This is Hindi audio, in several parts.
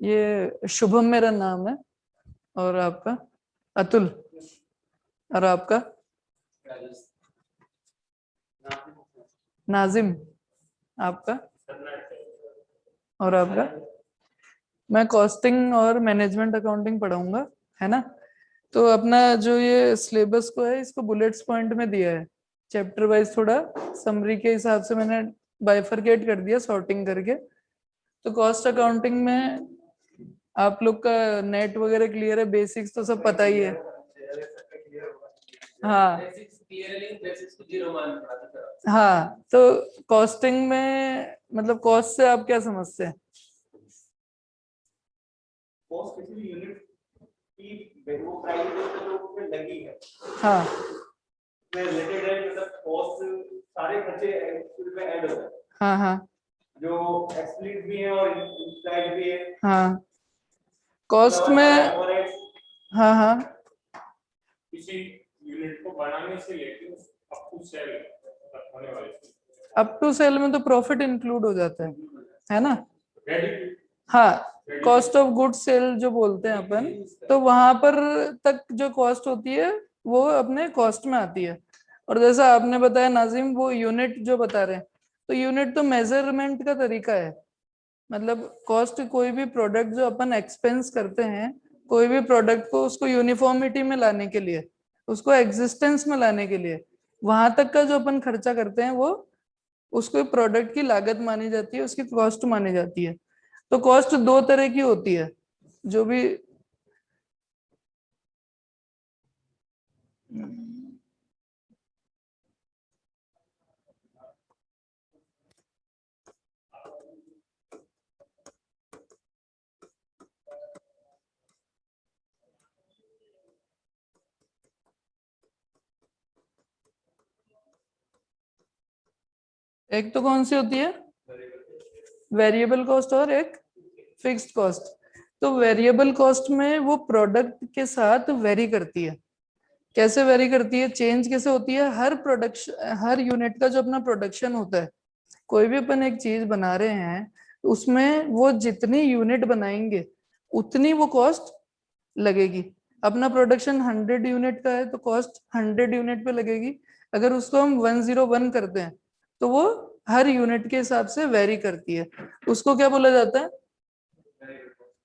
ये शुभम मेरा नाम है और आपका अतुल और आपका नाजिम आपका और आपका मैं कॉस्टिंग और मैनेजमेंट अकाउंटिंग पढ़ाऊँगा, है ना? तो अपना जो ये सिलेबस को है, इसको बुलेट्स पॉइंट में दिया है। चैप्टर वाइज थोड़ा समरी के हिसाब से मैंने बाइफरकेट कर दिया सॉर्टिंग करके। तो कॉस्ट अकाउंटिंग में आप लोग का नेट वगैरह क्लियर है? बेसिक्स तो सब पता ही है। हाँ। हाँ तो कॉस्टिंग में मतलब कॉस्ट से आप क्या समझते हैं? कॉस्ट किसी यूनिट की वो प्राइस जो लगी है। हाँ। है मतलब कॉस्ट सारे खर्चे उसमें ऐड हो हाँ हाँ। जो एक्सप्लिसिट भी है और भी है। हाँ। कॉस्ट में हाँ हाँ। किसी यूनिट को बनाने से लेकर अप टू सेल तक होने वाले अप टू सेल में तो प्रॉफिट इंक्लूड हो जाता है है ना? हाँ कॉस्ट ऑफ़ गुड सेल जो बोलते हैं अपन तो वहाँ पर तक जो कॉस्ट होती है वो अपने कॉस्ट में आती है। और जैसा आपने बताया नाजिम वो यूनिट जो बता रहे हैं तो यूनिट तो मेज़रमेंट का तरीका है। मतलब कॉस्ट कोई भी प्रोडक्ट जो अपन एक्सपेंस करते हैं, कोई भी प्रोडक्ट को उसको यूनिफॉर्मिटी में लाने के लिए, उसको एग्जिस्टेंस में लाने के लिए, वहाँ तक का जो अपन खर्चा करते हैं वो उसको प्रोडक्ट की लागत मानी जाती है, उसकी कॉस्ट मानी जाती है। तो कॉस्ट दो तरह की होती है, जो भी एक तो कौन सी होती है? वेरिएबल कॉस्ट और एक फिक्स्ड कॉस्ट तो वेरिएबल कॉस्ट में वो प्रोडक्ट के साथ वेरी करती है। कैसे वेरी करती है? चेंज कैसे होती है? हर प्रोडक्शन हर यूनिट का जो अपना प्रोडक्शन होता है, कोई भी अपन एक चीज़ बना रहे हैं, उसमें वो जितनी यूनिट बनाएँगे, उतनी वो कॉस्ट लगेगी। अपना प्रोडक्शन हंड्रेड यूनिट का है तो कॉस्ट हंड्रेड यूनिट पे लगेगी। अगर उसको हम वन ज़ीरो वन करते हैं तो वो हर यूनिट के हिसाब से वेरी करती है। उसको क्या बोला जाता है?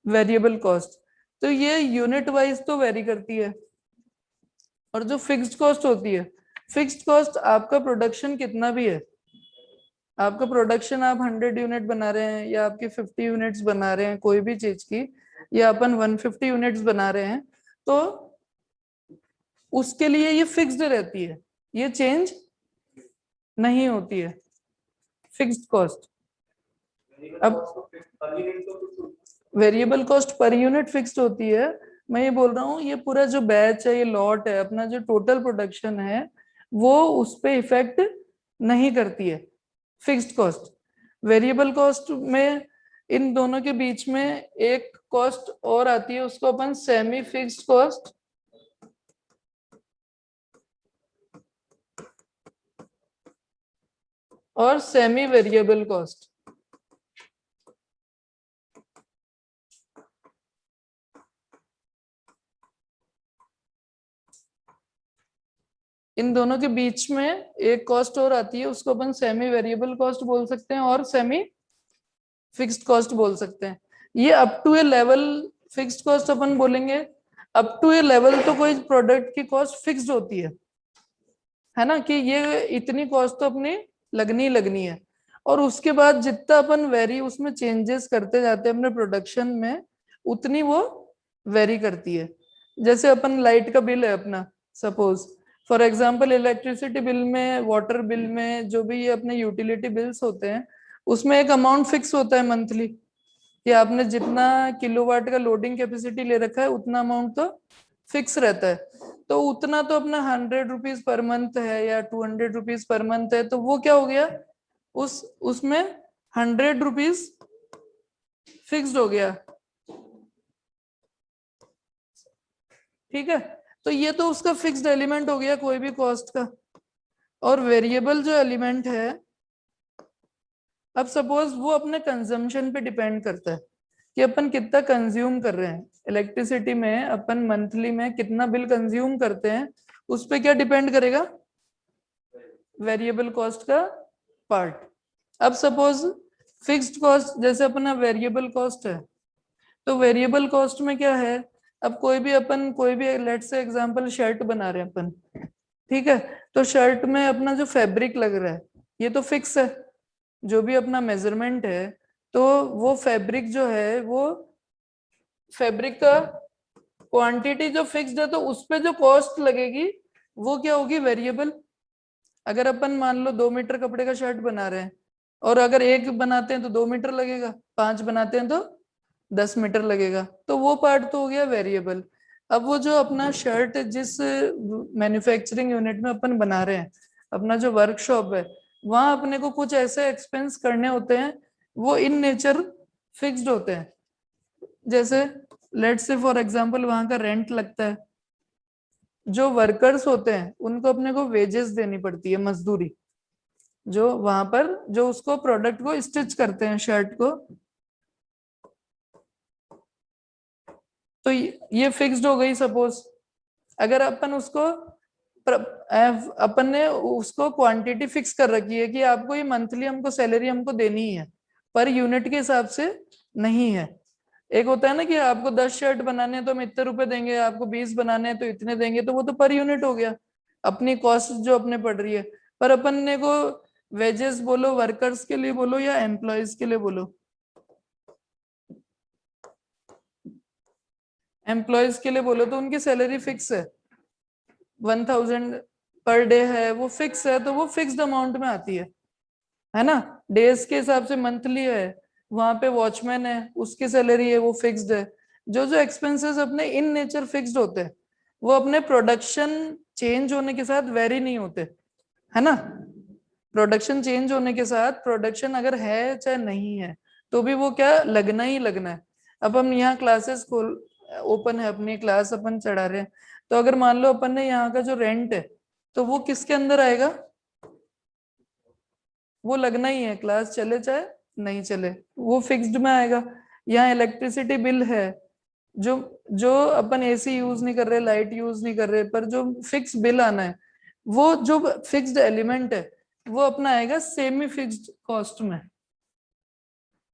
वेरिएबल कॉस्ट तो ये यूनिट वाइज तो वेरी करती है। और जो फिक्स्ड कॉस्ट होती है फिक्स्ड कॉस्ट आपका प्रोडक्शन कितना भी है। आपका प्रोडक्शन आप 100 यूनिट बना रहे हैं या आपकी 50 यूनिट्स बना रहे हैं कोई भी चीज़ की, या अपन 150 यूनिट्स बना रहे हैं तो उसके लिए ये फिक्स्ड रहती है। ये चेंज नहीं होती है। फिक्स्ड कॉस्ट अब variable cost per unit fixed होती है। मैं ये बोल रहा हूँ, ये पूरा जो बैच है, ये लॉट है, अपना जो टोटल प्रोडक्शन है, वो उस पर इफ़ेक्ट नहीं करती है। फिक्स्ड कॉस्ट वेरिएबल कॉस्ट में इन दोनों के बीच में एक कॉस्ट और आती है, उसको अपन सेमी फिक्स्ड कॉस्ट और सेमी वेरिएबल कॉस्ट इन दोनों के बीच में एक कॉस्ट और आती है, उसको अपन सेमी वेरिएबल कॉस्ट बोल सकते हैं और सेमी फिक्स्ड कॉस्ट बोल सकते हैं। ये up to a level fixed cost अपन बोलेंगे। अप टू ए लेवल तो कोई प्रोडक्ट की कॉस्ट फिक्स्ड होती है। है ना? कि ये इतनी कॉस्ट तो अपनी लगनी लगनी है। और उसके बाद जितना अपन वेरी उसमें चेंजेस करते जाते हैं अपने प्रोडक्शन में, उतनी वो वेरी करती है। जैसे अपन लाइट का बिल है अपना suppose for example electricity bill में वाटर बिल में, जो भी ये अपने यूटिलिटी बिल्स होते हैं, उसमें एक अमाउंट फिक्स होता है मंथली कि आपने जितना किलोवाट का लोडिंग कैपेसिटी ले रखा है, उतना अमाउंट तो फिक्स रहता है। तो उतना तो अपना हंड्रेड रुपीज़ पर मंथ है या two hundred rupees per month है तो वो क्या हो गया? उस, उसमें हंड्रेड रुपीज़ फिक्स्ड हो गया। ठीक है? तो ये तो उसका फिक्स्ड एलिमेंट हो गया कोई भी कॉस्ट का। और वेरिएबल जो एलिमेंट है, अब सपोज़ वो अपने कंजम्पशन पे डिपेंड करता है कि अपन कितना कंज्यूम कर रहे हैं। इलेक्ट्रिसिटी में अपन मंथली में कितना बिल कंज्यूम करते हैं, उस पर क्या डिपेंड करेगा? वेरिएबल कॉस्ट का पार्ट। अब सपोज़ फिक्स्ड कॉस्ट, जैसे अपना वेरिएबल कॉस्ट है तो वेरिएबल कॉस्ट में क्या है? अब कोई भी अपन, कोई भी लेट से एग्जांपल शर्ट बना रहे हैं अपन, ठीक है? तो शर्ट में अपना जो फैब्रिक लग रहा है, ये तो फिक्स है। जो भी अपना मेज़रमेंट है तो वो फैब्रिक जो है, वो फैब्रिक का क्वांटिटी जो फिक्स्ड है तो उस पर जो कॉस्ट लगेगी, वो क्या होगी? वेरिएबल अगर अपन मान लो दो मीटर कपड़े का शर्ट बना रहे हैं, और अगर एक बनाते हैं तो दो मीटर लगेगा, पाँच बनाते हैं तो दस मीटर लगेगा तो वो पार्ट तो हो गया वेरिएबल अब वो जो अपना शर्ट जिस मैन्युफैक्चरिंग यूनिट में अपन बना रहे हैं, अपना जो वर्कशॉप है, वहाँ अपने को कुछ ऐसे एक्सपेंस करने होते हैं, वो इन नेचर फिक्स्ड होते हैं। जैसे लेट से फॉर एग्ज़ाम्पल वहाँ का रेंट लगता है। जो वर्कर्स होते हैं, उनको अपने को वेजेस देनी पड़ती है, मजदूरी। जो वहाँ पर, जो उसको प्रोडक्ट को स्टिच करते हैं शर्ट को। तो ये फिक्स्ड हो गई सपोज़ अगर अपन उसको अपन ने उसको क्वांटिटी फिक्स कर रखी है कि आपको ये मंथली हमको सैलरी हमको देनी है पर यूनिट के हिसाब से नहीं है। एक होता है ना कि आपको दस शर्ट बनाने हैं तो हम इतने रुपए देंगे, आपको बीस बनाने हैं तो इतने देंगे तो वो तो पर यूनिट हो गया। अपनी कॉस्ट जो अपने पड़ रही है। पर अपन ने को वेजेस बोलो वर्कर्स के लिए बोलो या एम्प्लॉयज़ के लिए बोलो? एम्प्लॉयज़ के लिए बोलो तो उनकी सैलरी फिक्स है। वन थाउज़ेंड पर डे है, वो फिक्स है तो वो फिक्स्ड अमाउंट में आती है। है ना? डेज़ के हिसाब से मंथली है। वहाँ पे वॉचमैन है, उसकी सैलरी है, वो फिक्स्ड है। जो जो एक्सपेंसेस अपने इन नेचर फिक्स्ड होते हैं, वो अपने प्रोडक्शन चेंज होने के साथ वेरी नहीं होते, है ना? प्रोडक्शन चेंज होने के साथ प्रोडक्शन अगर है चाहे नहीं है तो भी वो क्या लगना ही लगना है। अब हम यहाँ क्लासेस खोल ओपन है, अपनी क्लास अपन चढ़ा रहे हैं। तो अगर मान लो अपन ने यहाँ का जो रेंट है तो वो किसके अंदर आएगा? वो लगना ही है क्लास चले चाहे नहीं चले। वो फिक्स्ड में आएगा। यहाँ इलेक्ट्रिसिटी बिल है। जो जो अपन एसी यूज़ नहीं कर रहे लाइट यूज़ नहीं कर रहे, पर जो फिक्स बिल आना है, वो जो फिक्स्ड एलिमेंट है, वो अपना आएगा सेमी फिक्स्ड कॉस्ट में।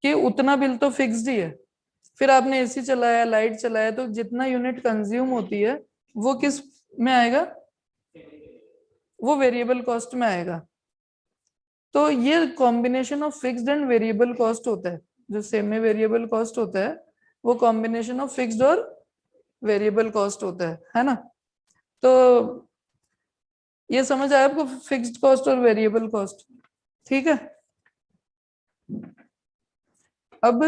कि उतना बिल तो फिक्स्ड ही है। फिर आपने एसी चलाया लाइट चलाया तो जितना यूनिट कंज्यूम होती है, वो किसमें आएगा? वो वेरिएबल कॉस्ट में आएगा। तो ये combination of fixed and variable cost होता है। जो सेमी वेरिएबल कॉस्ट होता है, वो कॉम्बिनेशन ऑफ़ फिक्स्ड और वेरिएबल कॉस्ट होता है है ना? तो ये समझ आया आपको? फिक्स्ड कॉस्ट और वेरिएबल कॉस्ट ठीक है? अब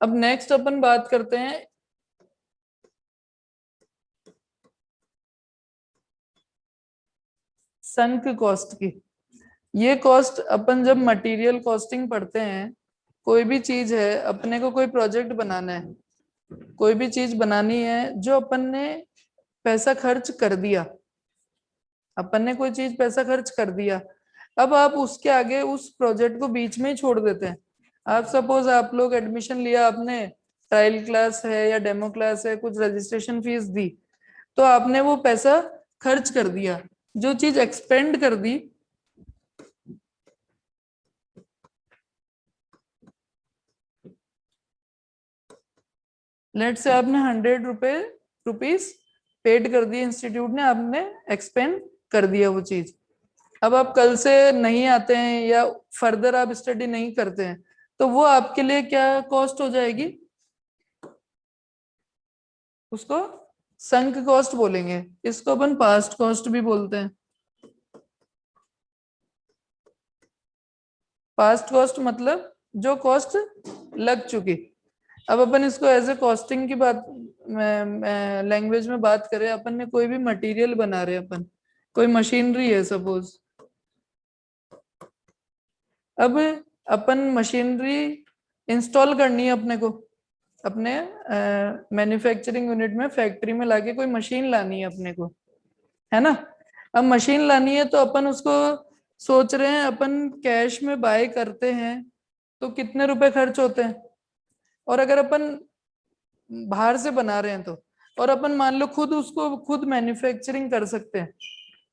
अब नेक्स्ट अपन बात करते हैं। संक कॉस्ट की। ये कॉस्ट अपन जब मटेरियल कॉस्टिंग पढ़ते हैं, कोई भी चीज़ है, अपने को कोई प्रोजेक्ट बनाना है, कोई भी चीज़ बनानी है, जो अपन ने पैसा खर्च कर दिया, अपन ने कोई चीज़ पैसा खर्च कर दिया, अब आप उसके आगे उस प्रोजेक्ट को बीच में ही छोड़ देते हैं। आप सपोज़ आप लोग एडमिशन लिया, आपने ट्रायल क्लास है या डेमो क्लास है, कुछ रजिस्ट्रेशन फ़ीस दी तो आपने वो पैसा खर्च कर दिया, जो चीज़ एक्सपेंड कर दी। लेट से आपने हंड्रेड रुपए रुपीस पेड कर दिए इंस्टीट्यूट ने, आपने एक्सपेंड कर दिया वो चीज़। अब आप कल से नहीं आते हैं या फर्दर आप स्टडी नहीं करते हैं तो वो आपके लिए क्या कॉस्ट हो जाएगी? उसको संक कॉस्ट बोलेंगे। इसको अपन पास्ट कॉस्ट भी बोलते हैं। पास्ट कॉस्ट मतलब जो कॉस्ट लग चुकी। अब अपन इसको एज ए कॉस्टिंग की बात लैंग्वेज में बात करें, अपन ने कोई भी मटेरियल बना रहे अपन। कोई मशीनरी है सपोज़ अब अपन मशीनरी इंस्टॉल करनी है अपने को। अपने मैन्युफैक्चरिंग यूनिट में फैक्ट्री में लाके कोई मशीन लानी है अपने को, है ना? अब मशीन लानी है तो अपन उसको सोच रहे हैं, अपन कैश में बाय करते हैं तो कितने रुपए खर्च होते हैं? और अगर अपन बाहर से बना रहे हैं तो और अपन मान लो खुद उसको, खुद मैन्युफैक्चरिंग कर सकते हैं।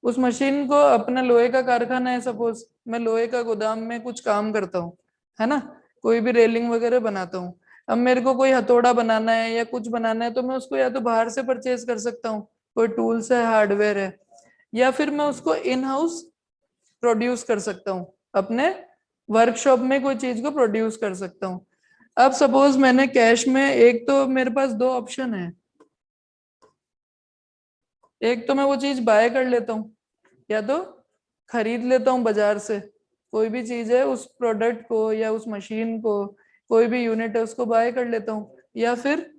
उस मशीन को अपना लोहे का कारखाना है सपोज़ मैं लोहे का गोदाम में कुछ काम करता हूँ, है ना? कोई भी रेलिंग वगैरह बनाता हूँ। अब मेरे को कोई हथौड़ा बनाना है या कुछ बनाना है तो मैं उसको या तो बाहर से परचेज कर सकता हूँ, कोई टूल्स है हार्डवेयर है, या फिर मैं उसको इन हाउस प्रोड्यूस कर सकता हूँ, अपने वर्कशॉप में कोई चीज़ को प्रोड्यूस कर सकता हूँ। अब सपोज़ मैंने कैश में एक तो मेरे पास दो ऑप्शन है। एक तो मैं वो चीज़ बाय कर लेता हूँ या तो खरीद लेता हूँ बाज़ार से। कोई भी चीज़ है, उस प्रोडक्ट को या उस मशीन को, कोई भी यूनिट है, उसको बाय कर लेता हूँ। या फिर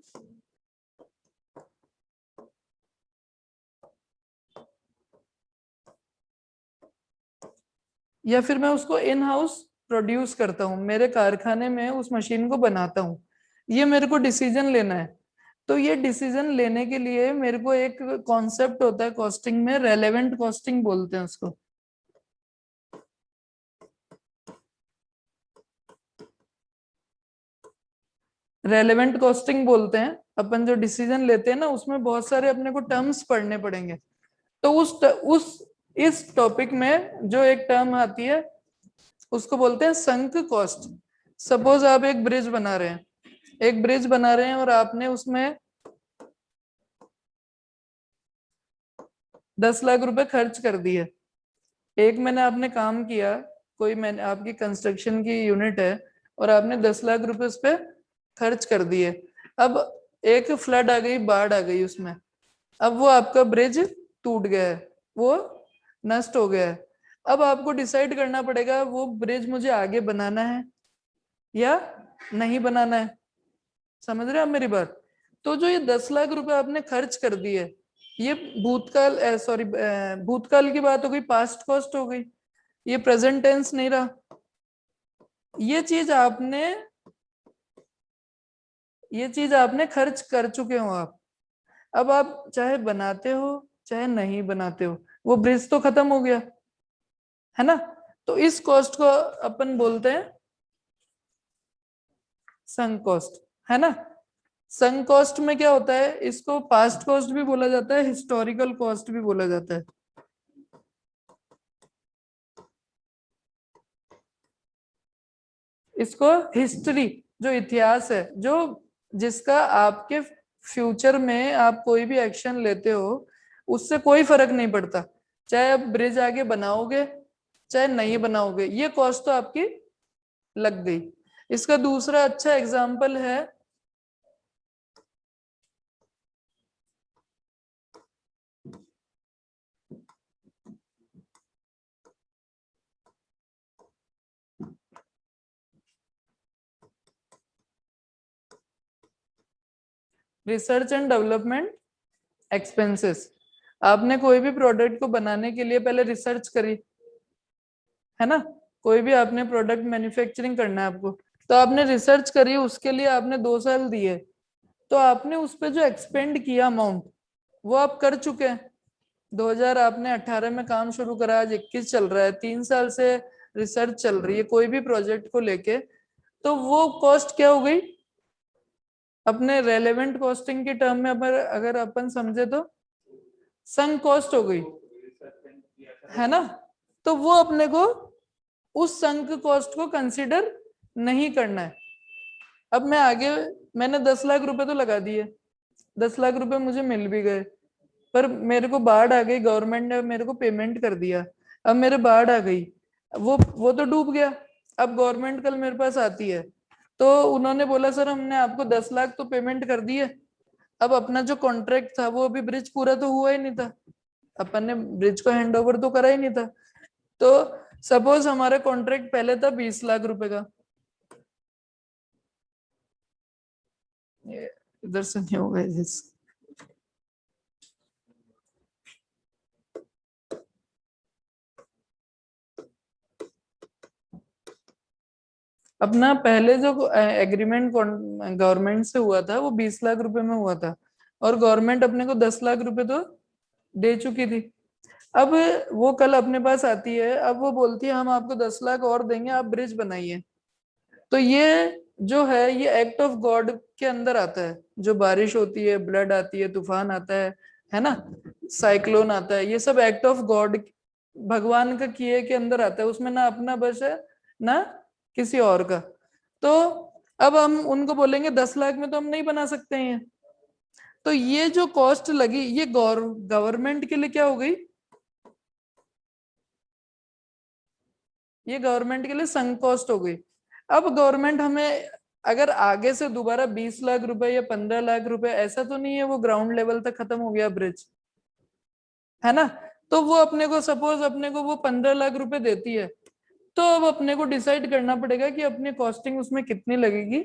या फिर मैं उसको इन हाउस प्रोड्यूस करता हूँ। मेरे कारखाने में उस मशीन को बनाता हूँ। ये मेरे को डिसीज़न लेना है। तो ये डिसीज़न लेने के लिए मेरे को एक कॉन्सेप्ट होता है कॉस्टिंग में रेलेवेंट कॉस्टिंग बोलते हैं उसको। रेलेवेंट कॉस्टिंग बोलते हैं। अपन जो डिसीज़न लेते हैं ना, उसमें बहुत सारे अपने को टर्म्स पढ़ने पड़ेंगे। तो उस उस, इस टॉपिक में जो एक टर्म आती है, उसको बोलते हैं संक कॉस्ट सपोज़ आप एक ब्रिज बना रहे हैं। एक ब्रिज बना रहे हैं और आपने उसमें दस लाख रुपए खर्च कर दिए। एक महीने आपने काम किया, कोई मैंने, आपकी कंस्ट्रक्शन की यूनिट है और आपने दस लाख रुपए उस पर खर्च कर दिए। अब एक फ्लड आ गई, बाढ़ आ गई उसमें। अब वो आपका ब्रिज टूट गया है, वो नष्ट हो गया है। अब आपको डिसाइड करना पड़ेगा, वो ब्रिज मुझे आगे बनाना है या नहीं बनाना है। समझ रहे हैं आप मेरी बात? तो जो ये दस लाख रुपए आपने खर्च कर दिए, ये भूतकाल सॉरी भूतकाल की बात हो गई पास्ट कॉस्ट हो गई, ये प्रेजेंट टेंस नहीं रहा। ये चीज़ आपने, ये चीज़ आपने खर्च कर चुके हो आप। अब आप चाहे बनाते हो, चाहे नहीं बनाते हो, वो ब्रिज तो खत्म हो गया, है ना? तो इस कॉस्ट को अपन बोलते हैं संक कॉस्ट है ना? संक कॉस्ट में क्या होता है? इसको पास्ट कॉस्ट भी बोला जाता है हिस्टोरिकल कॉस्ट भी बोला जाता है। इसको हिस्ट्री जो इतिहास है, जो जिसका आपके फ्यूचर में आप कोई भी एक्शन लेते हो, उससे कोई फ़र्क नहीं पड़ता। चाहे आप ब्रिज आगे बनाओगे, चाहे नहीं बनाओगे, ये कॉस्ट तो आपकी लग गई। इसका दूसरा अच्छा एग्ज़ाम्पल है रिसर्च एंड डेवलपमेंट एक्सपेंसेस आपने कोई भी प्रोडक्ट को बनाने के लिए पहले रिसर्च करी, है ना? कोई भी आपने प्रोडक्ट मैन्युफैक्चरिंग करना है आपको। तो आपने रिसर्च करी, उसके लिए आपने दो साल दिए। तो आपने उस पर जो एक्सपेंड किया अमाउंट वो आप कर चुके हैं। 2000 आपने 18 में काम शुरू करा, आज 21 चल रहा है, तीन साल से रिसर्च चल रही है, कोई भी प्रोजेक्ट को लेके। तो वो कॉस्ट क्या हो गई? अपने रेलेवेंट कॉस्टिंग के टर्म में अगर अगर अपन समझे तो संग कॉस्ट हो गई, है ना? तो वो अपने को उस संक कॉस्ट को कंसिडर नहीं करना है। अब मैं आगे, मैंने दस लाख रुपए तो लगा दिए, दस लाख रुपए मुझे मिल भी गए, पर मेरे को बाढ़ आ गई गवर्नमेंट ने मेरे को पेमेंट कर दिया, अब मेरे बाढ़ आ गई, वो वो तो डूब गया, अब गवर्नमेंट कल मेरे पास आती है। तो उन्होंने बोला, सर, हमने आपको दस लाख तो पेमेंट कर दी है। अब अपना जो कॉन्ट्रैक्ट था, वो अभी ब्रिज पूरा तो हुआ ही नहीं था। अपन ने ब्रिज को हैंड ओवर तो करा ही नहीं था। तो सपोज़ हमारा कॉन्ट्रैक्ट पहले था बीस लाख रुपए का। इधर से नहीं होगा अपना पहले जो एग्रीमेंट गवर्नमेंट से हुआ था, वो बीस लाख रुपए में हुआ था। और गवर्नमेंट अपने को दस लाख रुपए तो दे चुकी थी। अब वो कल अपने पास आती है, अब वो बोलती है, हम आपको दस लाख और देंगे, आप ब्रिज बनाइए। तो ये जो है, ये एक्ट ऑफ़ गॉड के अंदर आता है। जो बारिश होती है ब्लड आती है, तूफ़ान आता है है ना? साइक्लोन आता है, ये सब एक्ट ऑफ़ गॉड भगवान का किए के अंदर आता है। उसमें ना अपना बस है, ना किसी और का। तो अब हम उनको बोलेंगे, दस लाख में तो हम नहीं बना सकते हैं। तो ये जो कॉस्ट लगी, ये गवर्नमेंट के लिए क्या हो गई? ये गवर्नमेंट के लिए संक कॉस्ट हो गई। अब गवर्नमेंट हमें अगर आगे से दोबारा बीस लाख रुपए या पंद्रह लाख रुपए, ऐसा तो नहीं है वो ग्राउंड लेवल तक खत्म हो गया ब्रिज है ना? तो वो अपने को सपोज़ अपने को वो पंद्रह लाख रुपए देती है। तो अब अपने को डिसाइड करना पड़ेगा कि अपनी कॉस्टिंग उसमें कितनी लगेगी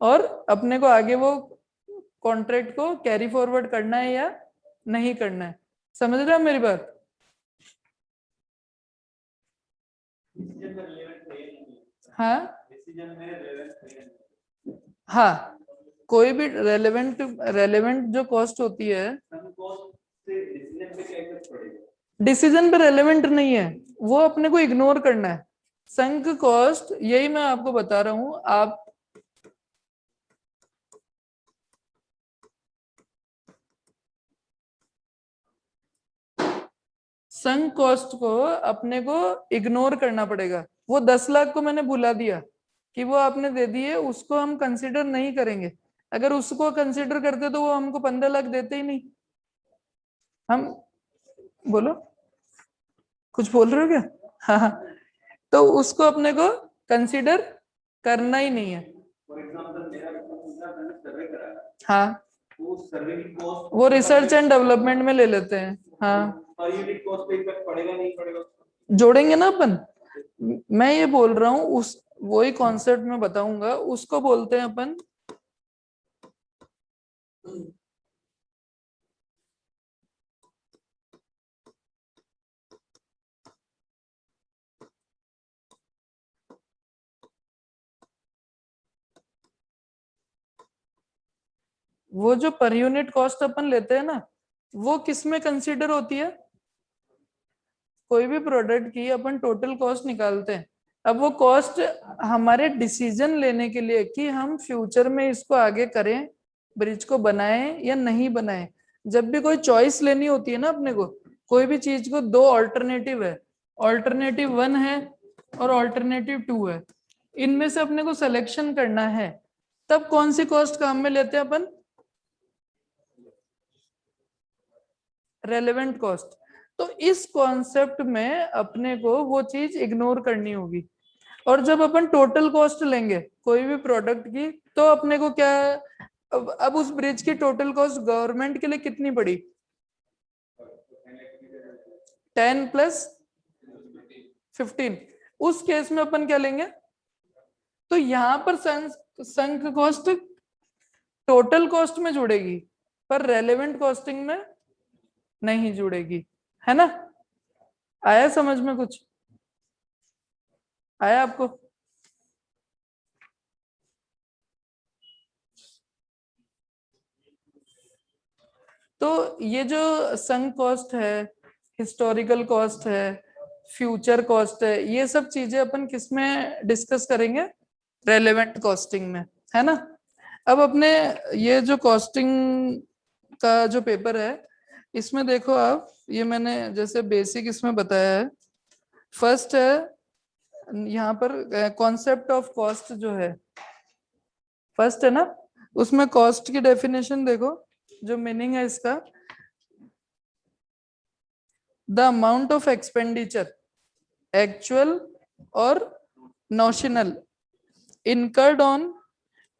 और अपने को आगे वो कॉन्ट्रैक्ट को कैरी फॉरवर्ड करना है या नहीं करना है। समझ रहे हो मेरी बात? हाँ। हाँ? कोई भी रेलेवेंट रेलेवेंट जो कॉस्ट होती है। डिसीज़न पे रेलेवेंट नहीं है। वो अपने को इग्नोर करना है। संक कॉस्ट यही मैं आपको बता रहा हूँ आप संक कॉस्ट को अपने को इग्नोर करना पड़ेगा। वो दस लाख को मैंने बुला दिया कि वो आपने दे दिए उसको हम कंसिडर नहीं करेंगे। अगर उसको कंसिडर करते तो वो हमको पंद्रह लाख देते ही नहीं। हम बोलो? कुछ बोल रहे हो क्या? हाँ, हाँ। तो उसको अपने को कंसिडर करना ही नहीं है। हाँ। वो रिसर्च एंड डेवलपमेंट में ले लेते हैं। हाँ। जोड़ेंगे ना अपन? मैं ये बोल रहा हूँ उस वही कॉन्सेप्ट में बताऊँगा उसको बोलते हैं अपन वो जो पर यूनिट कॉस्ट अपन लेते हैं ना, वो किसमें कंसिडर होती है? कोई भी प्रोडक्ट की अपन टोटल कॉस्ट निकालते हैं। अब वो कॉस्ट हमारे डिसीज़न लेने के लिए कि हम फ्यूचर में इसको आगे करें ब्रिज को बनाएँ या नहीं बनाएँ। जब भी कोई चॉइस लेनी होती है ना अपने को, कोई भी चीज़ को, दो ऑल्टरनेटिव है। ऑल्टरनेटिव वन है और ऑल्टरनेटिव टू है। इनमें से अपने को सिलेक्शन करना है। तब कौन सी कॉस्ट काम में लेते हैं अपन? रेलेवेंट कॉस्ट तो इस कॉन्सेप्ट में अपने को वो चीज़ इग्नोर करनी होगी। और जब अपन टोटल कॉस्ट लेंगे कोई भी प्रोडक्ट की तो अपने को क्या अब, अब उस ब्रिज की टोटल कॉस्ट गवर्नमेंट के लिए कितनी पड़ी? टेन प्लस फिफ्टीन उस केस में अपन क्या लेंगे? तो यहाँ पर संक कॉस्ट टोटल कॉस्ट में जुड़ेगी पर रेलेवेंट कॉस्टिंग में नहीं जुड़ेगी, है ना? आया समझ में कुछ? आया आपको? तो ये जो संक कॉस्ट है हिस्टोरिकल कॉस्ट है फ्यूचर कॉस्ट है, ये सब चीज़ें अपन किसमें डिस्कस करेंगे? रेलेवेंट कॉस्टिंग में, है ना? अब अपने ये जो कॉस्टिंग का जो पेपर है इसमें देखो आप, ये मैंने जैसे बेसिक इसमें बताया है। फ़र्स्ट है, यहाँ पर कॉन्सेप्ट ऑफ़ कॉस्ट जो है। फ़र्स्ट है ना? उसमें कॉस्ट की डेफिनेशन देखो, जो मीनिंग है इसका। The amount of expenditure actual और नोशनल इनकर्ड ऑन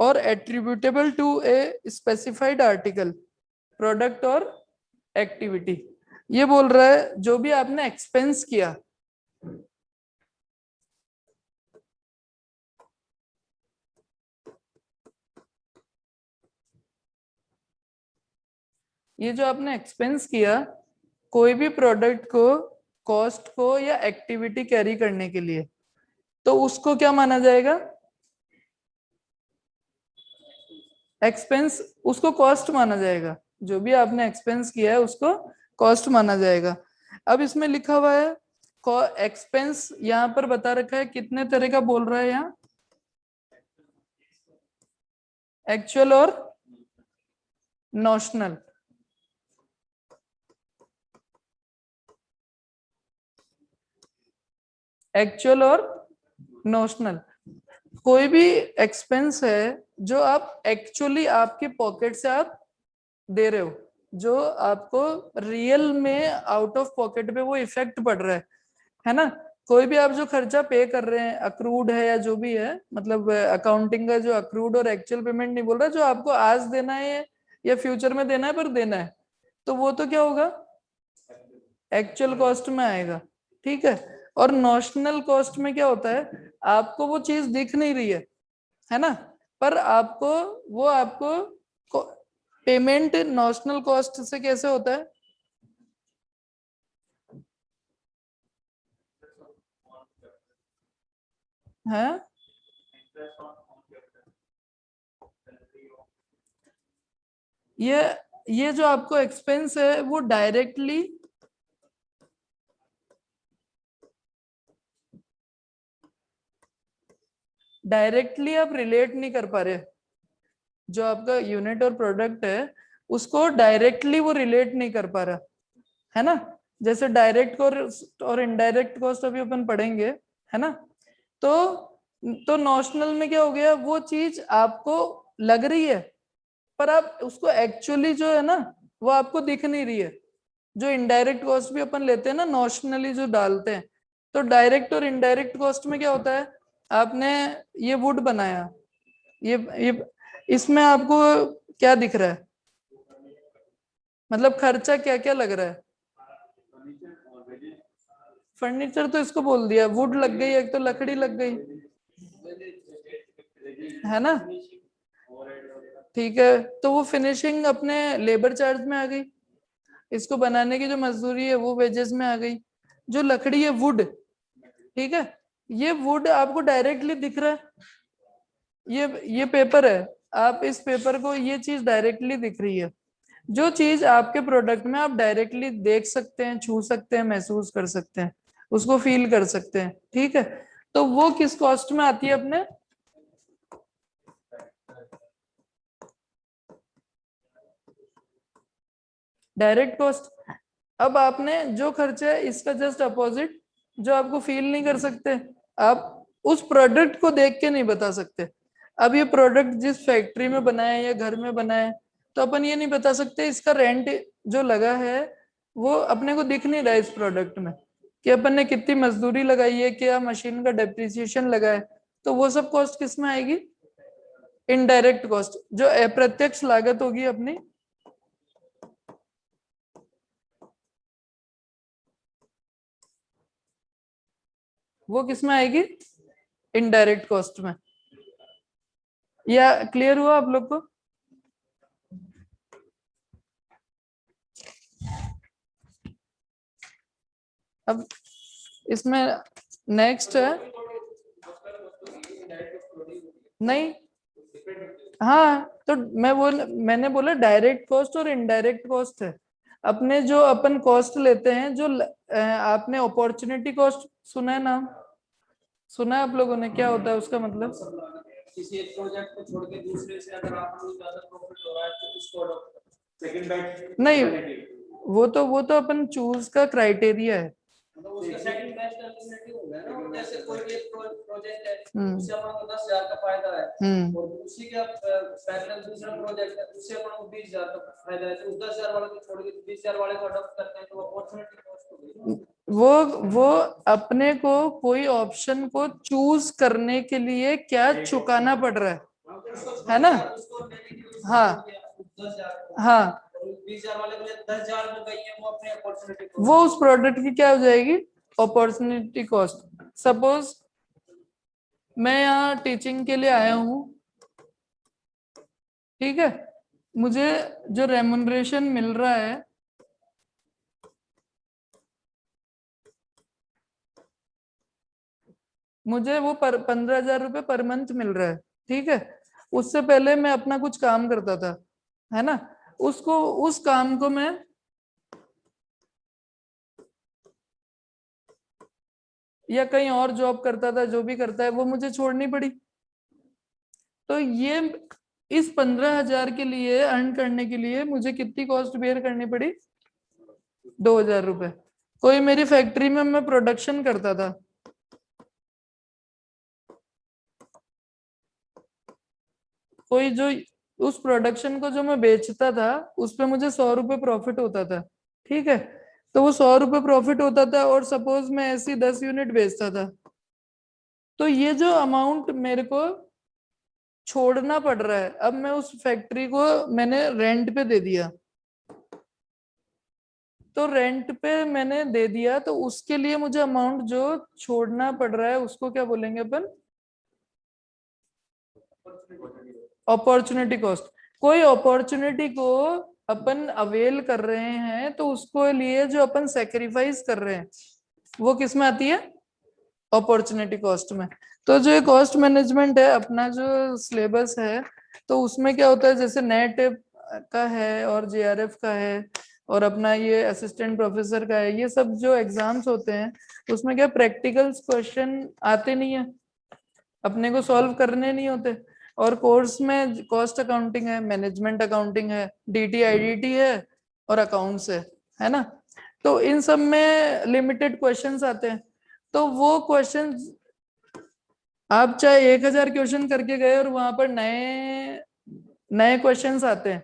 और attributable to a specified article product और एक्टिविटी ये बोल रहा है, जो भी आपने एक्सपेंस किया, ये जो आपने एक्सपेंस किया, कोई भी प्रोडक्ट को कॉस्ट को या एक्टिविटी कैरी करने के लिए तो उसको क्या माना जाएगा? एक्सपेंस उसको कॉस्ट माना जाएगा। जो भी आपने एक्सपेंस किया है, उसको कॉस्ट माना जाएगा। अब इसमें लिखा हुआ है एक्सपेंस यहाँ पर बता रखा है, कितने तरह का बोल रहा है यहाँ? एक्चुअल और नोशनल एक्चुअल और नोशनल कोई भी एक्सपेंस है, जो आप एक्चुअली आपके पॉकेट से आप दे रहे हो, जो आपको रियल में आउट ऑफ़ पॉकेट पे वो इफ़ेक्ट पड़ रहा है है ना? कोई भी आप जो खर्चा पे कर रहे हैं अक्रूड है या जो भी है मतलब अकाउंटिंग का जो अक्रूड और एक्चुअल पेमेंट नहीं बोल रहा, जो आपको आज देना है या फ्यूचर में देना है पर देना है तो वो तो क्या होगा? एक्चुअल कॉस्ट में आएगा, ठीक है? और नॉशनल कॉस्ट में क्या होता है, आपको वो चीज़ दिख नहीं रही है है ना? पर आपको, वो आपको पेमेंट नॉशनल कॉस्ट से कैसे होता है? है? ये ये जो आपको एक्सपेंस है, वो डायरेक्टली डायरेक्टली आप रिलेट नहीं कर पा रहे। जो आपका यूनिट और प्रोडक्ट है, उसको डायरेक्टली वो रिलेट नहीं कर पा रहा, है ना? जैसे डायरेक्ट कॉस्ट और इनडायरेक्ट कॉस्ट अभी अपन पढ़ेंगे, है ना? तो तो नॉशनल में क्या हो गया? वो चीज़ आपको लग रही है, पर आप उसको एक्चुअली जो है ना, वो आपको दिख नहीं रही है। जो इनडायरेक्ट कॉस्ट भी अपन लेते हैं ना नॉशनली जो डालते हैं तो डायरेक्ट और इनडायरेक्ट कॉस्ट में क्या होता है? आपने ये वुड बनाया, ये ये इसमें आपको क्या दिख रहा है? मतलब खर्चा क्या क्या लग रहा है? फर्नीचर तो इसको बोल दिया, वुड लग गई, एक तो लकड़ी लग गई। है ना? ठीक है तो वो फिनिशिंग अपने लेबर चार्ज में आ गई। इसको बनाने की जो मजदूरी है, वो वेजेस में आ गई। जो लकड़ी है वुड ठीक है? ये वुड आपको डायरेक्टली दिख रहा है। ये ये पेपर है। आप इस पेपर को ये चीज़ डायरेक्टली दिख रही है। जो चीज़ आपके प्रोडक्ट में आप डायरेक्टली देख सकते हैं, छू सकते हैं, महसूस कर सकते हैं, उसको फील कर सकते हैं, ठीक है? तो वो किस कॉस्ट में आती है अपने? डायरेक्ट कॉस्ट अब आपने जो खर्चा है, इसका जस्ट अपोजिट जो आपको फील नहीं कर सकते, आप उस प्रोडक्ट को देख के नहीं बता सकते। अब ये प्रोडक्ट जिस फैक्ट्री में बनाया या घर में बनाया तो अपन ये नहीं बता सकते इसका रेंट जो लगा है, वो अपने को दिख नहीं रहा है इस प्रोडक्ट में। कि अपन ने कितनी मजदूरी लगाई है, क्या मशीन का डेप्रिसिएशन लगा है तो वो सब कॉस्ट किसमें आएगी? इनडायरेक्ट कॉस्ट जो अप्रत्यक्ष लागत होगी अपनी। वो किसमें आएगी? इनडायरेक्ट कॉस्ट में। या क्लियर हुआ आप लोग को? अब इसमें नेक्स्ट है। नहीं। हाँ तो मैं बोल, मैंने बोला डायरेक्ट कॉस्ट और इनडायरेक्ट कॉस्ट है। अपने जो अपन कॉस्ट लेते हैं, जो आपने अपॉर्चुनिटी कॉस्ट सुना है ना? सुना है आप लोगों ने? क्या होता है उसका मतलब? किसी एक प्रोजेक्ट को छोड़ के दूसरे से अगर आप लोग ज़्यादा प्रॉफिट हो रहा है तो उसको सेकंड बैच नहीं वो तो वो तो अपन चूज़ का क्राइटेरिया है। मतलब उसका सेकंड बेस्ट अल्टरनेटिव हो गया ना जैसे कोई भी प्रोजेक्ट है हम्म। उससे अपन को 10000 का फ़ायदा है। हम्म। और उसी का पैरेलल दूसरा प्रोजेक्ट है उससे अपन को 20000 का फ़ायदा है। तो 10000 वाले को छोड़ के 20000 वाले को अडॉप्ट करते हैं तो अपॉर्चुनिटी कॉस्ट हो गई वो वो अपने को कोई ऑप्शन को चूज़ करने के लिए क्या चुकाना पड़ रहा है? है ना? हाँ। हाँ। वो उस प्रोडक्ट की क्या हो जाएगी? अपॉर्चुनिटी कॉस्ट सपोज़ मैं यहाँ टीचिंग के लिए आया हूँ। ठीक है? मुझे जो रेमुनरेशन मिल रहा है, मुझे वो पंद्रह हज़ार रुपये पर मंथ मिल रहा है। ठीक है? उससे पहले मैं अपना कुछ काम करता था। है ना? उसको, उस काम को मैं या कहीं और जॉब करता था, जो भी करता है, वो मुझे छोड़नी पड़ी। तो ये इस पंद्रह हज़ार के लिए अर्न करने के लिए मुझे कितनी कॉस्ट बेयर करनी पड़ी? दो हज़ार रुपए। कोई मेरी फैक्ट्री में मैं प्रोडक्शन करता था। कोई जो उस प्रोडक्शन को जो मैं बेचता था, उस पर मुझे सौ रुपए प्रॉफिट होता था, ठीक है? तो वो सौ रुपये प्रॉफिट होता था और सपोज़ मैं ऐसी दस यूनिट बेचता था तो ये जो अमाउंट मेरे को छोड़ना पड़ रहा है, अब मैं उस फैक्ट्री को मैंने रेंट पे दे दिया। तो रेंट पे मैंने दे दिया तो उसके लिए मुझे अमाउंट जो छोड़ना पड़ रहा है, उसको क्या बोलेंगे अपन? अपॉर्चुनिटी कॉस्ट कोई अपॉर्चुनिटी को अपन अवेल कर रहे हैं तो उसको लिए जो अपन सेक्रीफाइस कर रहे हैं, वो किसमें आती है? अपॉर्चुनिटी कॉस्ट में। तो जो ये कॉस्ट मैनेजमेंट है, अपना जो सिलेबस है तो उसमें क्या होता है? जैसे नेट का है और जेआरएफ का है और अपना ये असिस्टेंट प्रोफेसर का है, ये सब जो एग्ज़ाम्स होते हैं, उसमें क्या प्रैक्टिकल्स क्वेश्चन आते नहीं है? अपने को सॉल्व करने नहीं होते। और कोर्स में कॉस्ट अकाउंटिंग है, मैनेजमेंट अकाउंटिंग है डीटी आईडीटी है और अकाउंट्स है है ना? तो इन सब में लिमिटेड क्वेश्चंस आते हैं। तो वो क्वेश्चंस आप चाहे एक हज़ार क्वेश्चन करके गए और वहाँ पर नए नए क्वेश्चंस आते हैं।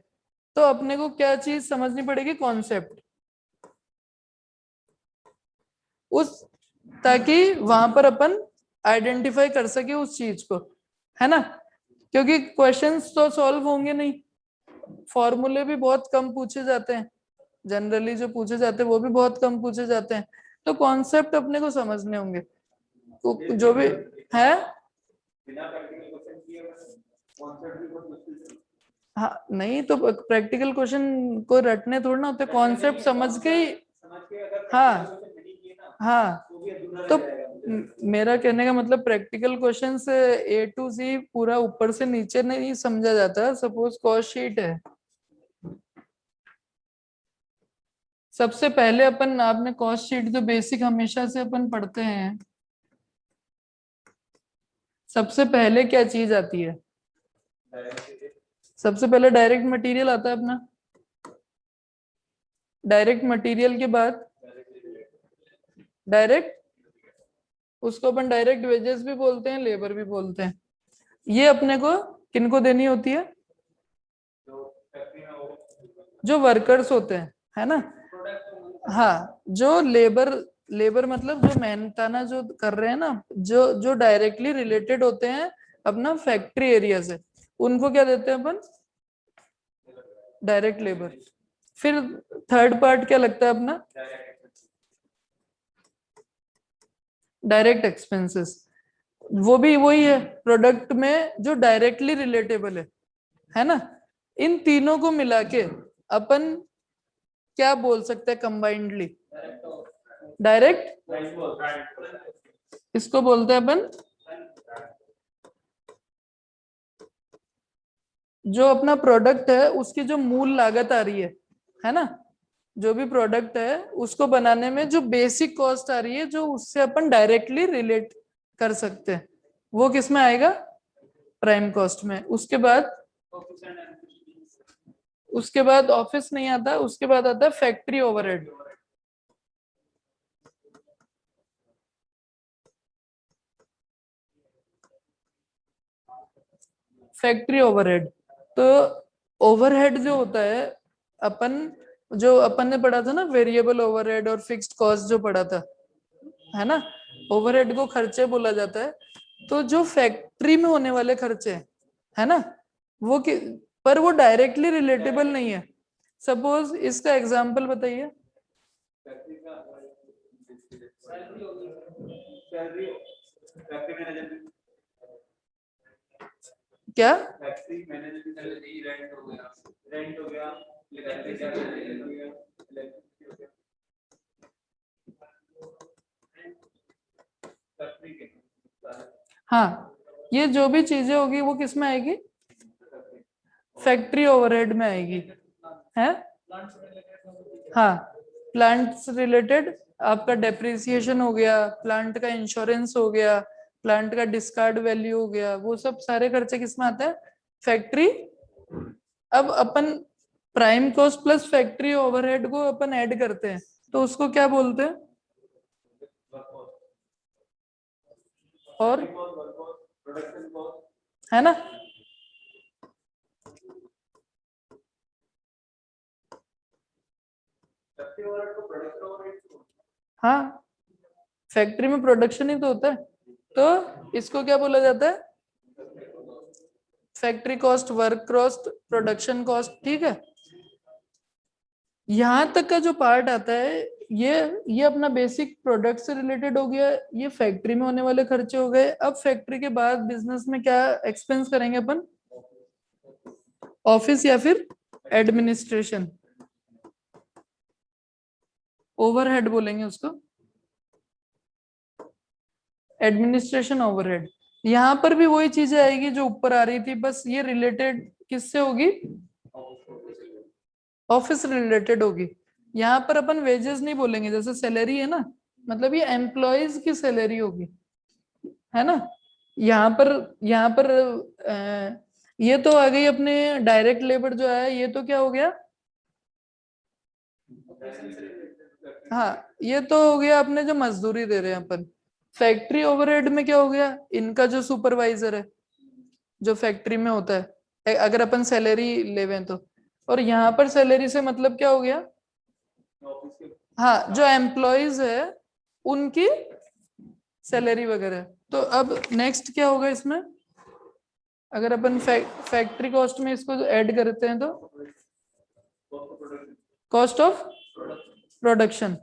तो अपने को क्या चीज़ समझनी पड़ेगी? कॉन्सेप्ट उस, ताकि वहाँ पर अपन आइडेंटिफाई कर सके उस चीज़ को, है ना? क्योंकि क्वेश्चंस तो सॉल्व होंगे नहीं। फॉर्मूले भी बहुत कम पूछे जाते हैं। जनरली जो पूछे जाते हैं, वो भी बहुत कम पूछे जाते हैं। तो कॉन्सेप्ट अपने को समझने होंगे। तो जो भी है। हाँ नहीं तो प्रैक्टिकल क्वेश्चन को रटने थोड़ा ना होते। कॉन्सेप्ट समझ के ही हाँ हाँ। तो मेरा कहने का मतलब practical question A to C पूरा ऊपर से नीचे नहीं समझा जाता। सपोज़ कॉस्ट शीट है। सबसे पहले अपन आपने कॉस्ट शीट जो बेसिक हमेशा से अपन पढ़ते हैं। सबसे पहले क्या चीज़ आती है? सबसे पहले डायरेक्ट मटेरियल आता है अपना। डायरेक्ट मटेरियल के बाद? डायरेक्ट उसको अपन डायरेक्ट वेजेस भी बोलते हैं लेबर भी बोलते हैं। ये अपने को किनको देनी होती है? जो वर्कर्स होते हैं, है ना? हाँ जो लेबर लेबर मतलब जो मेहनताना जो कर रहे हैं ना, जो जो डायरेक्टली रिलेटेड होते हैं अपना फैक्ट्री एरिया से, उनको क्या देते हैं अपन? डायरेक्ट लेबर फिर थर्ड पार्ट क्या लगता है अपना? डायरेक्ट एक्सपेंसेस वो भी वही है प्रोडक्ट में जो डायरेक्टली रिलेटेबल है। है ना? इन तीनों को मिला के अपन क्या बोल सकते हैं कंबाइंडली डायरेक्ट इसको बोलते हैं अपन जो अपना प्रोडक्ट है, उसकी जो मूल लागत आ रही है है ना? जो भी प्रोडक्ट है, उसको बनाने में जो बेसिक कॉस्ट आ रही है, जो उससे अपन डायरेक्टली रिलेट कर सकते हैं। वो किसमें आएगा? प्राइम कॉस्ट में। उसके बाद उसके बाद ऑफ़िस नहीं आता, उसके बाद आता है फैक्ट्री ओवरहेड फैक्ट्री ओवरहेड तो ओवरहेड जो होता है, अपन जो अपन ने पढ़ा था ना वेरिएबल ओवरहेड और फिक्स्ड कॉस्ट जो पढ़ा था, है ना? ओवरहेड को खर्चे बोला जाता है। तो जो फैक्ट्री में होने वाले खर्चे है ना? वो कि, पर वो डायरेक्टली रिलेटेबल नहीं है। सपोज़ इसका एग्जांपल बताइए। क्या? हो, ये जो भी चीज़ें होगी, वो किसमें आएगी? फैक्ट्री ओवरहेड में आएगी। है? हाँ प्लांट से रिलेटेड आपका डेप्रिसिएशन हो गया प्लांट का इंश्योरेंस हो गया प्लांट का डिस्कार्ड वैल्यू हो गया, वो सब सारे खर्चे किसमें आते हैं? फैक्ट्री अब अपन prime cost plus factory overhead को अपन ऐड करते हैं। तो उसको क्या बोलते हैं? और? है ना? हाँ। फैक्ट्री में प्रोडक्शन ही तो होता है। तो इसको क्या बोला जाता है? Factory cost work cost production cost ठीक है? यहाँ तक का जो पार्ट आता है, ये ये अपना बेसिक प्रोडक्ट से रिलेटेड हो गया, ये फैक्ट्री में होने वाले खर्चे हो गए। अब फैक्ट्री के बाद बिज़नेस में क्या एक्सपेंस करेंगे अपन? ऑफ़िस या फिर एडमिनिस्ट्रेशन ओवरहेड बोलेंगे उसको। एडमिनिस्ट्रेशन ओवरहेड यहाँ पर भी वही चीज़ें आएगी जो ऊपर आ रही थी, बस ये रिलेटेड किससे होगी? ऑफ़िस रिलेटेड होगी। यहाँ पर अपन वेजेस नहीं बोलेंगे, जैसे सैलरी है ना मतलब ये एम्प्लॉयज़ की सैलरी होगी, है ना? यहाँ पर यहाँ पर ये तो आ गई अपने डायरेक्ट लेबर जो है ये तो क्या हो गया? हाँ ये तो हो गया अपने जो मजदूरी दे रहे हैं अपन। फैक्ट्री ओवरहेड में क्या हो गया? इनका जो सुपरवाइजर है, जो फैक्ट्री में होता है अगर अपन सैलरी लेवे तो। और यहाँ पर सैलरी से मतलब क्या हो गया? हाँ जो एम्प्लॉयज़ है, उनकी सैलरी वगैरह। तो अब नेक्स्ट क्या होगा इसमें? अगर अपन फैक्ट्री कॉस्ट में इसको ऐड करते हैं तो? कॉस्ट ऑफ़ प्रोडक्शन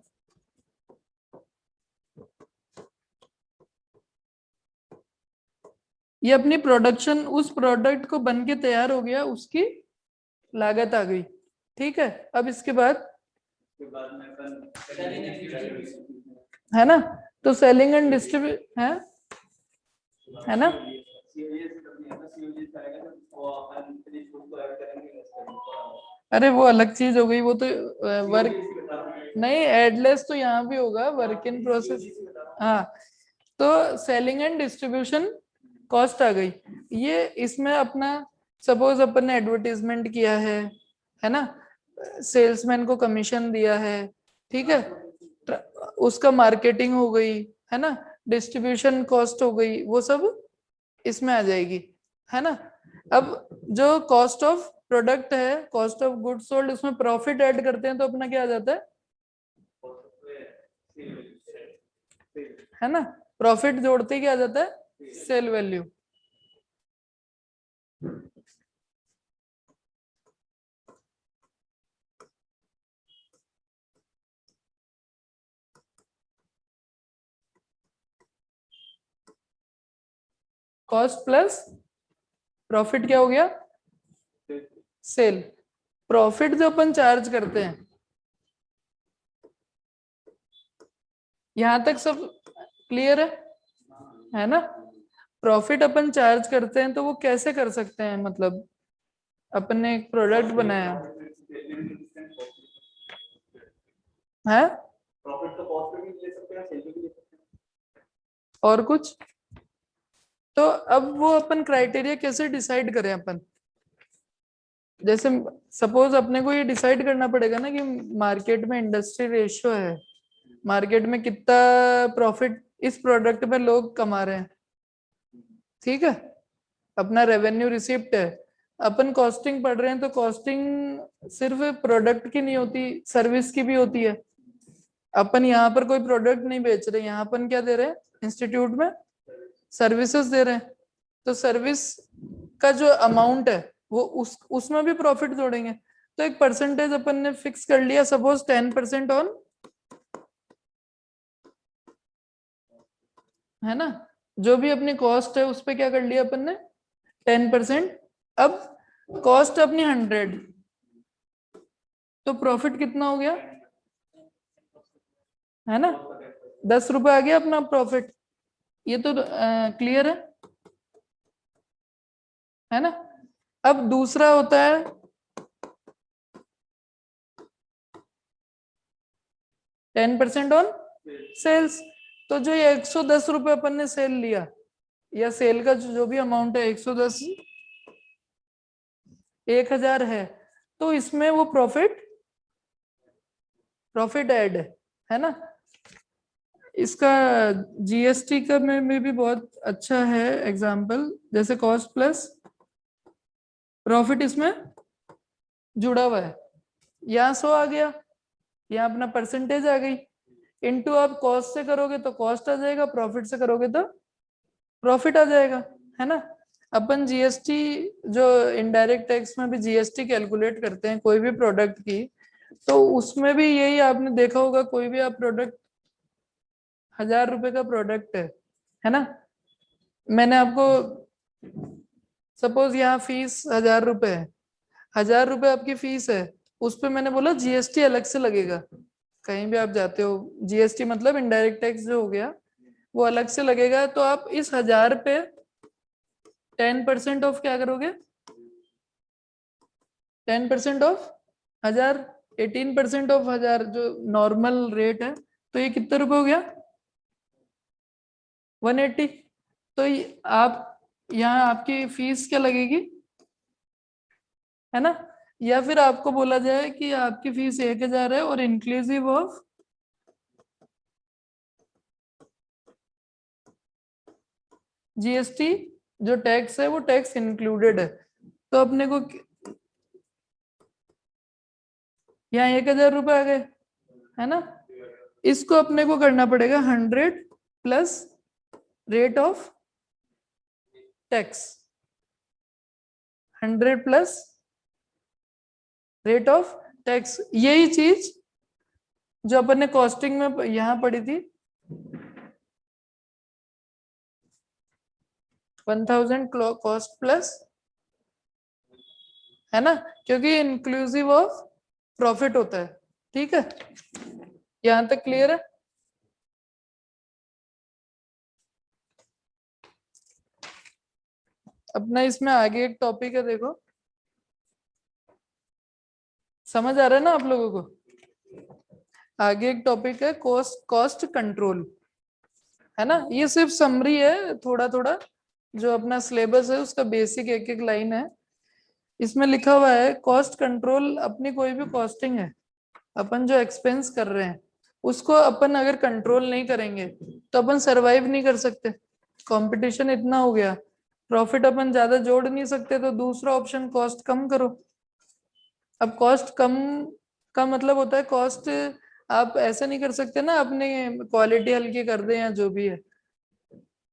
ये अपनी प्रोडक्शन उस प्रोडक्ट को बन के तैयार हो गया, उसकी लागत आ गई। ठीक है, अब इसके बाद है ना? तो सेलिंग एंड डिस्ट्रीब्यूट है? है ना? अरे वो अलग चीज़ हो गई, वो तो वर्क नहीं एडलेस तो यहाँ भी होगा वर्क इन प्रोसेस हाँ तो सेलिंग एंड डिस्ट्रीब्यूशन कॉस्ट आ गई। ये इसमें अपना सपोज़ अपन ने एडवर्टीजमेंट किया है है ना? सेल्समैन को कमीशन दिया है, ठीक है? उसका मार्केटिंग हो गई, है ना? डिस्ट्रीब्यूशन कॉस्ट हो गई, वो सब इसमें आ जाएगी, है ना? अब जो कॉस्ट ऑफ़ प्रोडक्ट है कॉस्ट ऑफ़ गुड सोल्ड उसमें प्रॉफिट ऐड करते हैं तो अपना क्या आ जाता है? है ना? प्रॉफिट जोड़ते क्या आ जाता है? Sale value cost plus profit क्या हो गया? सेल। प्रॉफिट जो अपन चार्ज करते हैं यहाँ तक सब क्लियर है? है ना? प्रॉफिट अपन चार्ज करते हैं तो वो कैसे कर सकते हैं? मतलब अपन ने एक प्रोडक्ट बनाया। है? प्रॉफिट तो कॉस्ट पे भी ले सकते हैं सेल पे भी ले सकते हैं। और कुछ? तो अब वो अपन क्राइटेरिया कैसे डिसाइड करें अपन? जैसे सपोज़ अपने को ये डिसाइड करना पड़ेगा ना कि मार्केट में इंडस्ट्री रेशियो है मार्केट में कितना प्रॉफिट इस प्रोडक्ट में लोग कमा रहे हैं। ठीक है? अपना रेवेन्यू रिसिप्ट है। अपन कॉस्टिंग पढ़ रहे हैं तो कॉस्टिंग सिर्फ़ प्रोडक्ट की नहीं होती सर्विस की भी होती है। अपन यहाँ पर कोई प्रोडक्ट नहीं बेच रहे, यहाँ अपन क्या दे रहे हैं? इंस्टीट्यूट में सर्विसेज़ दे रहे हैं। तो सर्विस का जो अमाउंट है, वो उस, उसमें भी प्रॉफिट जोड़ेंगे। तो एक परसेंटेज अपन ने फिक्स कर लिया। सपोज़ टेन परसेंट ऑन है ना? जो भी अपनी कॉस्ट है, उस पर क्या कर लिया अपन ने? टेन परसेंट अब कॉस्ट अपनी हंड्रेड तो प्रॉफिट कितना हो गया? है ना? दस रुपए आ गया अपना प्रॉफिट ये तो क्लियर है? है ना? अब दूसरा होता है टेन परसेंट ऑन सेल्स तो जो ये एक सौ दस रुपये अपन ने सेल लिया, या सेल का जो जो भी अमाउंट है, एक सौ दस, एक हज़ार है तो इसमें वो प्रॉफिट प्रॉफिट ऐड है है ना? इसका जीएसटी का में, में भी बहुत अच्छा है एग्ज़ाम्पल जैसे कॉस्ट प्लस प्रॉफिट इसमें जुड़ा हुआ है। यहाँ सो आ गया यहाँ अपना परसेंटेज आ गई। इनटू आप कॉस्ट से करोगे तो कॉस्ट आ जाएगा प्रॉफिट से करोगे तो प्रॉफिट आ जाएगा है ना? अपन जीएसटी जो इनडायरेक्ट टैक्स में भी जीएसटी कैलकुलेट करते हैं कोई भी प्रोडक्ट की तो उसमें भी यही आपने देखा होगा कोई भी आप प्रोडक्ट हज़ार रुपए का प्रोडक्ट है है ना? मैंने आपको सपोज़ यहाँ फ़ीस हज़ार रुपए है। हज़ार रुपए आपकी फ़ीस है, उस पर मैंने बोला जीएसटी अलग से लगेगा। कहीं भी आप जाते हो जीएसटी मतलब इनडायरेक्ट टैक्स जो हो गया, वो अलग से लगेगा तो आप इस हज़ार पे टेन परसेंट ऑफ़ क्या करोगे? टेन परसेंट ऑफ़ हज़ार, एटीन परसेंट ऑफ़ हज़ार, जो नॉर्मल रेट है तो ये कितने रुपए हो गया? वन एट्टी तो आप, यहाँ आपकी फ़ीस क्या लगेगी? है ना? या फिर आपको बोला जाए कि आपकी फ़ीस एक हज़ार है और इंक्लूसिव ऑफ़ जीएसटी जो टैक्स है, वो टैक्स इंक्लूडेड है। तो अपने को यहाँ एक हज़ार रुपए आ गए, है ना? इसको अपने को करना पड़ेगा hundred plus rate of tax hundred plus rate of tax यही चीज़ जो अपन ने कॉस्टिंग में यहाँ पड़ी थी। वन थाउज़ेंड कॉस्ट प्लस है ना? क्योंकि इंक्लूसिव ऑफ़ प्रॉफिट होता है। ठीक है? यहाँ तक क्लियर है? अपना इसमें आगे एक टॉपिक है, देखो। समझ आ रहा है ना आप लोगों को? आगे एक टॉपिक है कॉस्ट कॉस्ट कंट्रोल है ना? ये सिर्फ़ समरी है थोड़ा थोड़ा जो अपना सिलेबस है, उसका बेसिक एक एक लाइन है। इसमें लिखा हुआ है कॉस्ट कंट्रोल अपनी कोई भी कॉस्टिंग है, अपन जो एक्सपेंस कर रहे हैं, उसको अपन अगर कंट्रोल नहीं करेंगे तो अपन सरवाइव नहीं कर सकते। कंपटीशन इतना हो गया। प्रॉफिट अपन ज़्यादा जोड़ नहीं सकते तो दूसरा ऑप्शन कॉस्ट कम करो। अब कॉस्ट कम का मतलब होता है कॉस्ट आप ऐसा नहीं कर सकते ना, अपने क्वालिटी हल्की कर दे या जो भी है।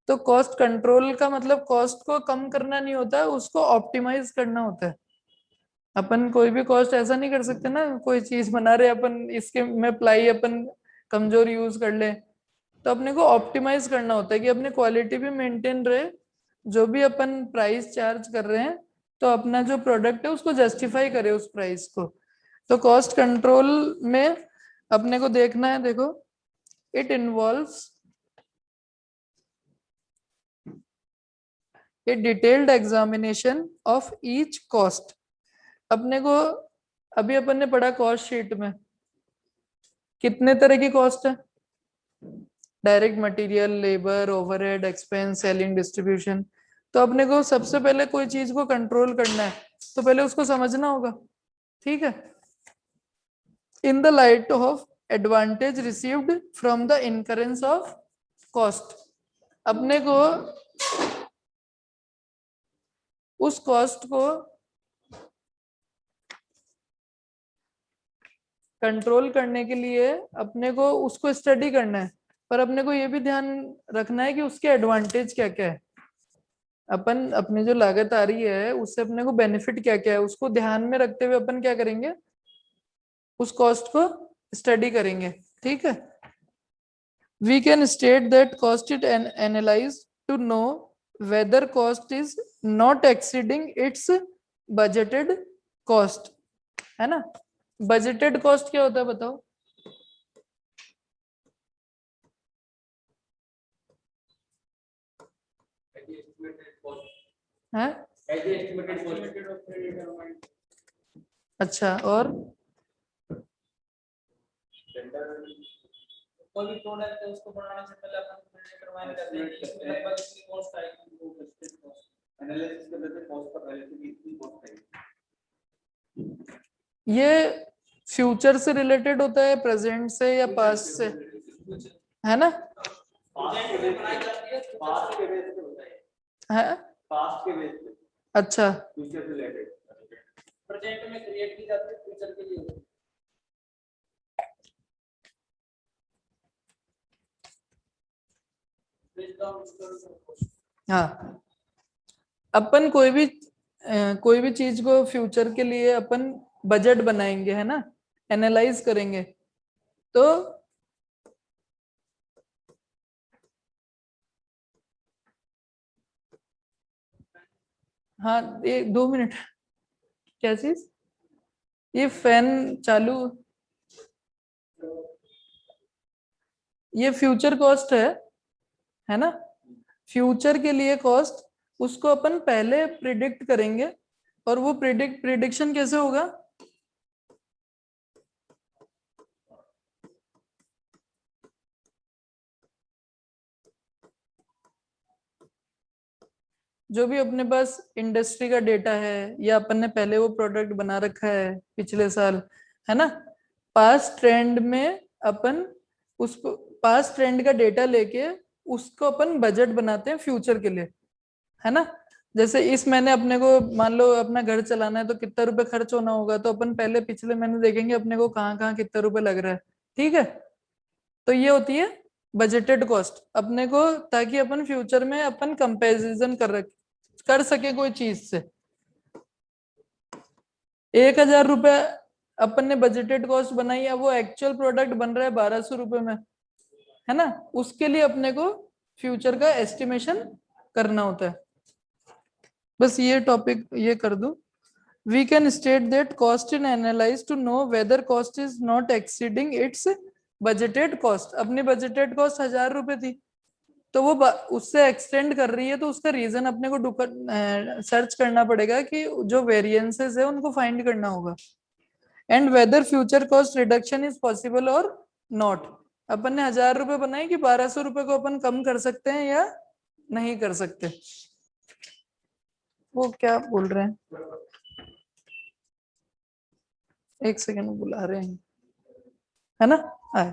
तो कॉस्ट कंट्रोल का मतलब कॉस्ट को कम करना नहीं होता, उसको ऑप्टिमाइज करना होता है। अपन कोई भी कॉस्ट ऐसा नहीं कर सकते ना, कोई चीज़ बना रहे अपन, इसके में प्लाई अपन कमज़ोर यूज़ कर ले। तो अपने को ऑप्टिमाइज करना होता है कि अपनी क्वालिटी भी मेंटेन रहे जो भी अपन प्राइस चार्ज कर रहे हैं तो अपना जो प्रोडक्ट है उसको जस्टिफाई करे उस प्राइस को। तो कॉस्ट कंट्रोल में अपने को देखना है, देखो it involves a detailed examination of each cost अपने को, अभी अपन ने पढ़ा कॉस्ट शीट में, कितने तरह की कॉस्ट है? Direct material labour overhead expense selling distribution तो अपने को सबसे पहले कोई चीज़ को कंट्रोल करना है तो पहले उसको समझना होगा, ठीक है? In the light of advantage received from the incurrence of cost अपने को उस कॉस्ट को कंट्रोल करने के लिए अपने को उसको स्टडी करना है, पर अपने को ये भी ध्यान रखना है कि उसके एडवांटेज क्या क्या है। अपन अपनी जो लागत आ रही है, उससे अपने को बेनिफिट क्या क्या है? उसको ध्यान में रखते हुए अपन क्या करेंगे? उस कॉस्ट को स्टडी करेंगे, ठीक है? We can state that cost it analyze to know whether cost is not exceeding its budgeted cost, है ना? बजटेड कॉस्ट क्या होता है बताओ? है. अच्छा और? कोई भी प्रोडक्ट है उसको बनाने से पहले अपन डिटरमाइन करते हैं इसमें लगभग इतनी कॉस्ट आएगी वो कॉस्ट एनालिसिस कर लेते कॉस्ट पर पहले से कॉस्ट आएगी ये फ्यूचर से रिलेटेड होता है प्रेजेंट से या पास्ट से? है ना? जाती है? पास्ट के बेस पे। अच्छा। फ्यूचर से रिलेटेड प्रेजेंट में क्रिएट की जाती है फ्यूचर के लिए. हाँ। अपन कोई भी कोई भी चीज़ को फ्यूचर के लिए अपन बजट बनाएँगे है ना? एनालाइज करेंगे। तो हाँ एक दो मिनट। क्या चीज़? ये फ़ैन चालू। ये फ्यूचर कॉस्ट है है ना? फ्यूचर के लिए कॉस्ट, उसको अपन पहले प्रिडिक्ट करेंगे, और वो प्रिडिक्ट प्रिडिक्शन कैसे होगा? जो भी अपने पास इंडस्ट्री का डेटा है, या अपन ने पहले वो प्रोडक्ट बना रखा है पिछले साल, है ना? पास ट्रेंड में अपन उस पास ट्रेंड का डेटा लेके उसको अपन बजट बनाते हैं फ्यूचर के लिए, है ना? जैसे इस महीने अपने को, मान लो अपना घर चलाना है तो कितना रुपए खर्च होना होगा तो अपन पहले पिछले महीने देखेंगे अपने को कहाँ कहाँ कितना रुपए लग रहा है, ठीक है? तो ये होती है बजटेड कॉस्ट अपने को ताकि अपन फ्यूचर में अपन कंपेरिजन कर रख। कर सके कोई चीज़ से। एक हज़ार रुपए अपन ने बजटेड कॉस्ट बनाई है वो एक्चुअल प्रोडक्ट बन रहा है बारह सौ रुपए में, है ना? उसके लिए अपने को फ्यूचर का एस्टिमेशन करना होता है। बस ये टॉपिक ये कर दू। We can state that cost in analyze to know whether cost is not exceeding its budgeted cost अपनी budgeted cost हज़ार रुपए थी। तो वो उससे एक्सटेंड कर रही है तो उसका रीजन अपने को सर्च करना पड़ेगा कि जो वेरिएंसेस है, उनको फाइंड करना होगा। And whether future cost reduction is possible और नॉट अपन ने हज़ार रुपए बनाए कि बारह सौ रुपए को अपन कम कर सकते हैं या नहीं कर सकते। वो क्या बोल रहे हैं? एक सेकेंड बुला रहे हैं। है ना? आए।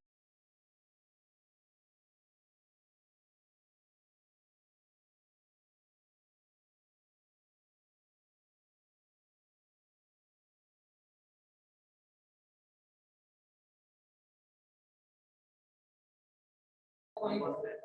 people.